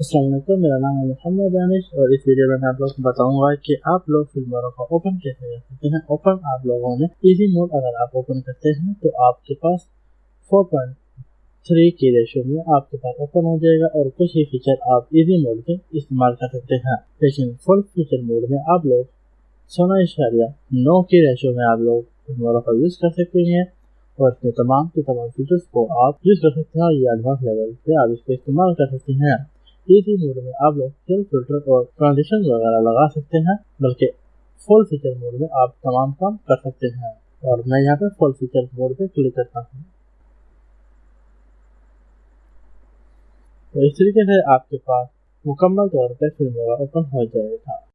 असलम मेरा नाम है मोहम्मद दानिश और इस वीडियो में मैं आप लोग को बताऊँगा कि आप लोग फ़िल्मों को ओपन कैसे कर सकते हैं। ओपन आप लोगों ने इजी मोड अगर आप ओपन करते हैं तो आपके पास 4.3 की रेशो में आपके पास ओपन हो जाएगा और कुछ ही फीचर आप इजी मोड में इस्तेमाल कर सकते हैं। लेकिन फुल फीचर मोड में आप लोग सोना इशारिया नौ की रेशो में आप लोग फ़िल्मों का यूज़ कर सकते हैं और इसमें तमाम के तमाम फीचर्स को आप यूज़ कर सकते हैं और ये एडवांस लेवल से आप इसको इस्तेमाल कर सकते हैं। इसी मोड में आप लोग सेल फ़िल्टर और ट्रांजिशन वगैरह लगा सकते हैं, बल्कि फुल फीचर मोड में आप तमाम काम कर सकते हैं। और मैं यहाँ पे फुल फीचर मोड पे क्लिक करता हूँ। तो इस तरीके से आपके पास मुकम्मल तौर पर फ़िल्म ओपन हो जाएगा।